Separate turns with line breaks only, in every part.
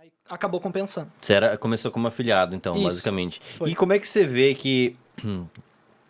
Aí acabou compensando.
Você era, começou como afiliado, então,
Isso,
basicamente.
foi.
E como é que você vê que.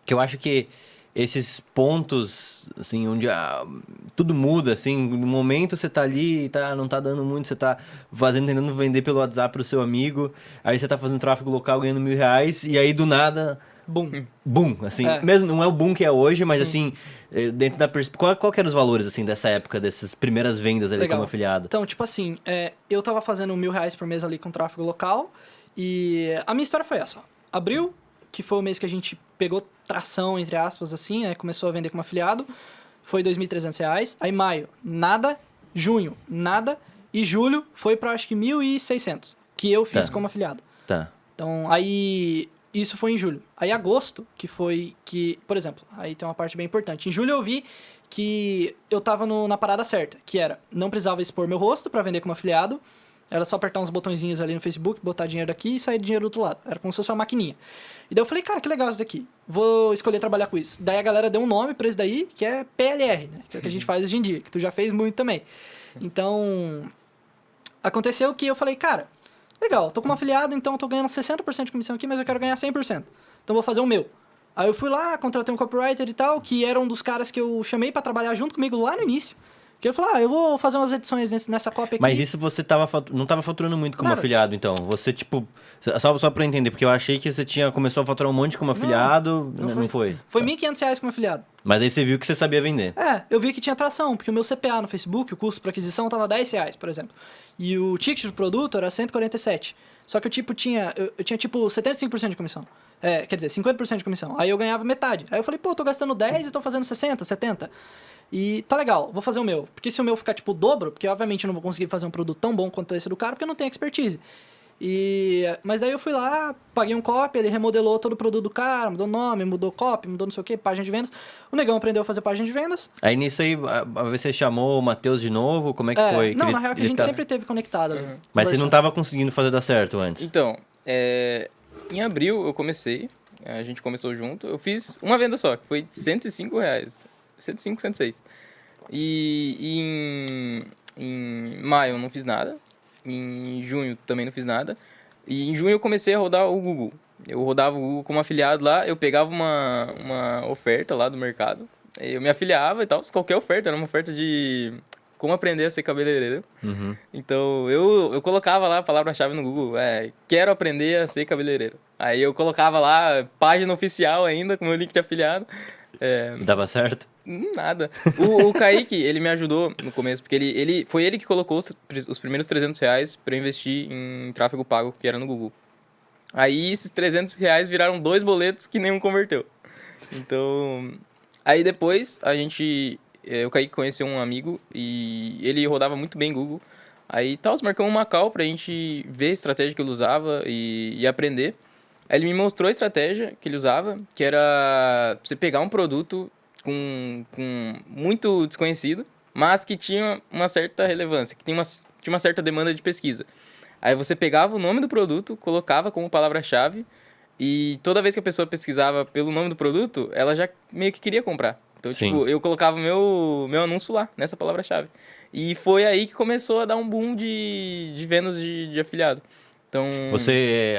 Que eu acho que esses pontos, assim, onde ah, tudo muda, assim, no momento você tá ali e tá, não tá dando muito, você tá fazendo, tentando vender pelo WhatsApp pro seu amigo, aí você tá fazendo tráfego local ganhando mil reais, e aí do nada,
Boom.
boom, assim,
É.
mesmo não é o boom que é hoje, mas
Sim.
assim, eh, dentro da qual, qual eram os valores, assim, dessa época, dessas primeiras vendas ali
Legal.
como afiliado?
Então, tipo assim, é, eu tava fazendo mil reais por mês ali com tráfego local e a minha história foi essa. Abril, que foi o mês que a gente pegou tração, entre aspas, assim, né? Começou a vender como afiliado, foi 2.300 reais. Aí maio, nada. Junho, nada. E julho foi pra acho que 1.600, que eu fiz
Tá.
como afiliado.
Tá.
Então, aí. Isso foi em julho. Aí, agosto, que foi que. Por exemplo, aí tem uma parte bem importante. Em julho eu vi que eu tava no- na parada certa, que era não precisava expor meu rosto pra vender como afiliado. Era só apertar uns botõezinhos ali no Facebook, botar dinheiro daqui e sair dinheiro do outro lado. Era como se fosse uma maquininha. E daí eu falei, cara, que legal isso daqui. Vou escolher trabalhar com isso. Daí a galera deu um nome pra isso daí, que é PLR, né? Que é o que a gente faz hoje em dia, que tu já fez muito também. Então, aconteceu que eu falei, cara, legal, tô como afiliado, então eu tô ganhando 60% de comissão aqui, mas eu quero ganhar 100%. Então vou fazer o meu. Aí eu fui lá, contratei um copywriter e tal, que era um dos caras que eu chamei pra trabalhar junto comigo lá no início. Que ele falou, ah, eu vou fazer umas edições nesse- nessa cópia aqui.
Mas isso você tava não tava faturando muito como
Nada.
afiliado, então. Você, tipo. Só, só pra eu entender, porque eu achei que você tinha começou a faturar um monte como afiliado.
não
Não,
foi.
não foi.
Foi. 1.500 reais como afiliado.
Mas aí você viu que você sabia vender.
É, eu vi que tinha atração, porque o meu CPA no Facebook, o custo para aquisição, tava 10 reais, por exemplo. E o ticket do produto era 147. Só que eu, tipo, tinha, eu, eu tinha, tipo, 75% de comissão. É, quer dizer, 50% de comissão. Aí eu ganhava metade. Aí eu falei, pô, eu tô gastando 10 e tô fazendo 60, 70. E tá legal, vou fazer o meu. Porque se o meu ficar, tipo, o dobro, porque obviamente eu não vou conseguir fazer um produto tão bom quanto esse do cara, porque eu não tenho expertise. E, mas daí eu fui lá, paguei um copy, ele remodelou todo o produto do cara, mudou nome, mudou copy, mudou não sei o que, página de vendas. O negão aprendeu a fazer página de vendas.
Aí nisso aí, você chamou o Matheus de novo? Como é que
É,
foi?
Não,
ele-
na real que a gente
tá-
sempre teve conectado ali.
Mas você não tava conseguindo fazer dar certo antes.
Então, é, em abril eu comecei, a gente começou junto, eu fiz uma venda só, que foi de 105 reais. 105, 106. E em, em maio eu não fiz nada, em junho também não fiz nada, e em junho eu comecei a rodar o Google. Eu rodava o Google como afiliado lá, eu pegava uma, uma oferta lá do mercado, eu me afiliava e tal, qualquer oferta, era uma oferta de como aprender a ser cabeleireiro.
Uhum.
Então, eu, eu colocava lá a palavra-chave no Google, é, quero aprender a ser cabeleireiro. Aí eu colocava lá, página oficial ainda, com meu link de afiliado. É,
Dava certo?
nada. O, o Kaique, ele me ajudou no começo, porque ele, ele foi ele que colocou os, os primeiros 300 reais eu investir em tráfego pago, que era no Google. Aí esses 300 reais viraram dois boletos que nenhum converteu. Então, aí depois a gente, o Kaique conheceu um amigo e ele rodava muito bem Google. Aí tal, marcamos uma call pra gente ver a estratégia que ele usava e, e aprender. Aí ele me mostrou a estratégia que ele usava, que era você pegar um produto com, com muito desconhecido, mas que tinha uma certa relevância, que tinha uma, tinha uma certa demanda de pesquisa. Aí você pegava o nome do produto, colocava como palavra-chave, e toda vez que a pessoa pesquisava pelo nome do produto, ela já meio que queria comprar. Então,
Sim.
tipo, eu colocava meu, meu anúncio lá, nessa palavra-chave. E foi aí que começou a dar um boom de, de vendas de, de afiliado. Então,
Você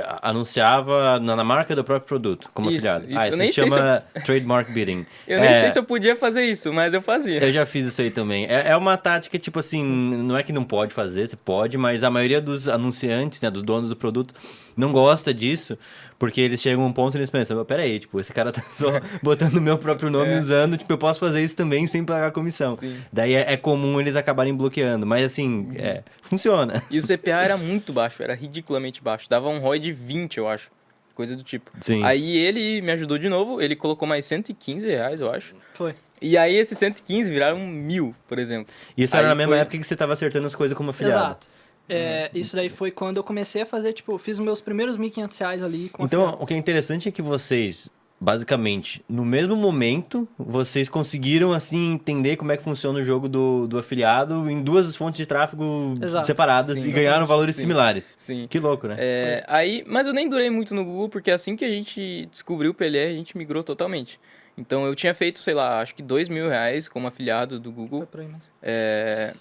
eh, anunciava na, na marca do próprio produto, como
Isso,
afiliado.
isso.
Ah,
Eu
isso
nem
se
sei se
chama trademark bidding.
eu nem
É,
sei se eu podia fazer isso, mas eu fazia.
Eu já fiz isso aí também. É, é uma tática, tipo assim, não é que não pode fazer, você pode, mas a maioria dos anunciantes, né, dos donos do produto, não gosta disso, porque eles chegam a um ponto e eles pensam, "Mas peraí, tipo, esse cara tá só botando o meu próprio nome
É.
usando, tipo, eu posso fazer isso também sem pagar comissão.
Sim.
Daí é, é comum eles acabarem bloqueando, mas assim, é, funciona.
E o CPA era muito baixo, era ridiculamente baixo. Dava um ROI de 20, eu acho. Coisa do tipo.
Sim.
Aí ele me ajudou de novo, ele colocou mais 115 reais, eu acho.
Foi.
E aí esses 115 viraram mil, por exemplo.
Isso era
aí
na mesma
foi-
época que você tava acertando as coisas como afiliado.
Exato. É, isso daí foi quando eu comecei a fazer, tipo, fiz os meus primeiros 1.500 reais ali com
Então, o que é interessante é que vocês, basicamente, no mesmo momento, vocês conseguiram, assim, entender como é que funciona o jogo do, do afiliado em duas fontes de tráfego
Exato.
separadas
Sim.
e ganharam valores
Sim.
similares.
Sim.
Que louco, né?
É, aí, mas eu nem durei muito no Google, porque assim que a gente descobriu o PLR, a gente migrou totalmente. Então eu tinha feito, sei lá, acho que dois mil reais como afiliado do Google.
Foi por aí mesmo.
é,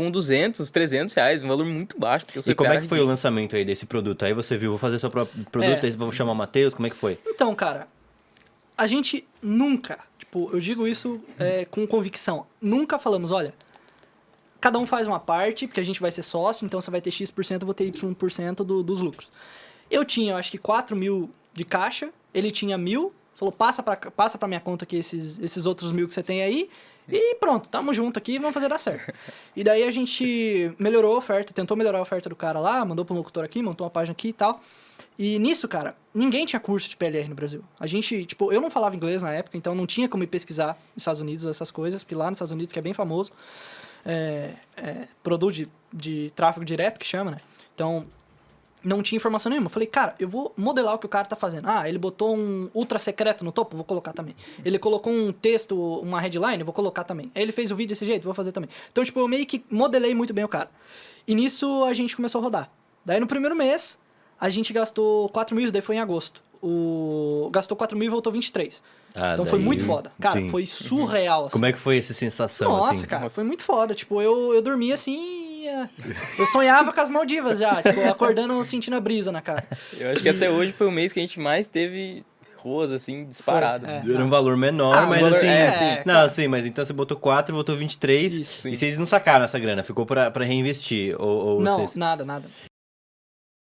com 200, 300 reais, um valor muito baixo. Porque o
E como é que foi o
ridículo.
lançamento aí desse produto? Aí você viu, vou fazer seu próprio produto,
É.
aí vou chamar o Matheus, como é que foi?
Então, cara, a gente nunca, tipo, eu digo isso é, com convicção, nunca falamos, olha, cada um faz uma parte, porque a gente vai ser sócio, então você vai ter X%, eu vou ter Y% do, dos lucros. Eu tinha, eu acho que 4 mil de caixa, ele tinha mil, falou, passa pra, passa pra minha conta aqui esses, esses outros mil que você tem aí, e pronto, tamo junto aqui, vamos fazer dar certo. e daí a gente melhorou a oferta, tentou melhorar a oferta do cara lá, mandou pro locutor aqui, montou uma página aqui e tal. E nisso, cara, ninguém tinha curso de PLR no Brasil. A gente, tipo, eu não falava inglês na época, então não tinha como ir pesquisar nos Estados Unidos essas coisas, porque lá nos Estados Unidos, que é bem famoso, é, é, produto de, de tráfego direto, que chama, né? Então, não tinha informação nenhuma. Falei, cara, eu vou modelar o que o cara tá fazendo. Ah, ele botou um ultra secreto no topo, vou colocar também. Ele colocou um texto, uma headline, vou colocar também. Aí ele fez o vídeo desse jeito, vou fazer também. Então, tipo, eu meio que modelei muito bem o cara. E nisso a gente começou a rodar. Daí no primeiro mês, a gente gastou 4 mil, isso daí foi em agosto. O... Gastou 4 mil e voltou 23.
Ah,
então foi
daí-
muito foda. Cara,
sim.
foi surreal. Assim.
Como é que foi essa sensação,
Nossa,
assim?
cara,
Nossa.
foi muito foda. Tipo, eu, eu dormia assim. É, Eu sonhava com as Maldivas já, tipo, acordando sentindo a brisa na cara.
Eu acho que até hoje foi o mês que a gente mais teve ruas, assim, disparado.
é.
Era um valor menor,
Ah,
mas
valor-
assim...
é,
sim.
Não, sim, mas então você botou 4 e voltou 23,
Isso,
e vocês não sacaram essa grana, ficou pra, pra reinvestir, ou, ou
Não,
vocês...
nada, nada.